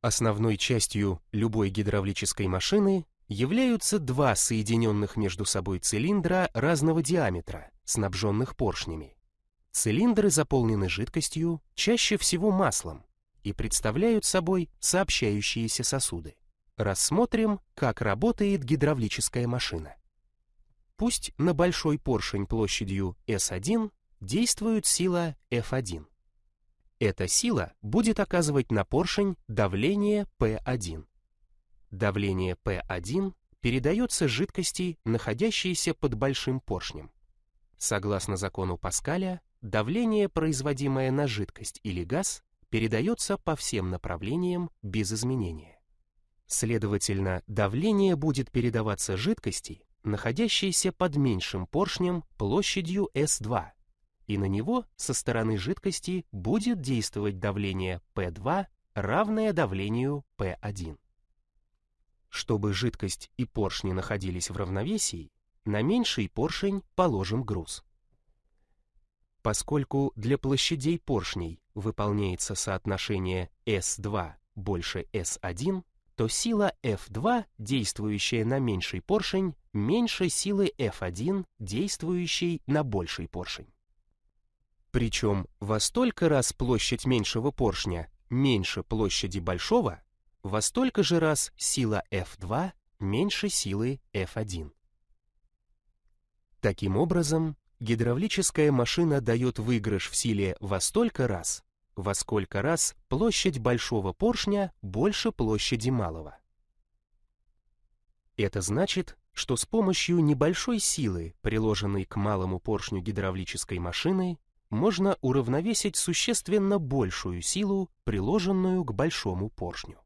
Основной частью любой гидравлической машины являются два соединенных между собой цилиндра разного диаметра, снабженных поршнями. Цилиндры заполнены жидкостью, чаще всего маслом, и представляют собой сообщающиеся сосуды. Рассмотрим, как работает гидравлическая машина. Пусть на большой поршень площадью S1 действует сила F1. Эта сила будет оказывать на поршень давление P1. Давление P1 передается жидкости, находящейся под большим поршнем. Согласно закону Паскаля, давление, производимое на жидкость или газ, передается по всем направлениям без изменения. Следовательно, давление будет передаваться жидкости, находящейся под меньшим поршнем площадью S2, и на него со стороны жидкости будет действовать давление P2, равное давлению P1. Чтобы жидкость и поршни находились в равновесии, на меньший поршень положим груз. Поскольку для площадей поршней выполняется соотношение S2 больше S1, то сила F2, действующая на меньший поршень, меньше силы F1, действующей на больший поршень. Причем во столько раз площадь меньшего поршня меньше площади большого, во столько же раз сила F2 меньше силы F1. Таким образом, гидравлическая машина дает выигрыш в силе во столько раз, во сколько раз площадь большого поршня больше площади малого. Это значит, что с помощью небольшой силы, приложенной к малому поршню гидравлической машины, можно уравновесить существенно большую силу, приложенную к большому поршню.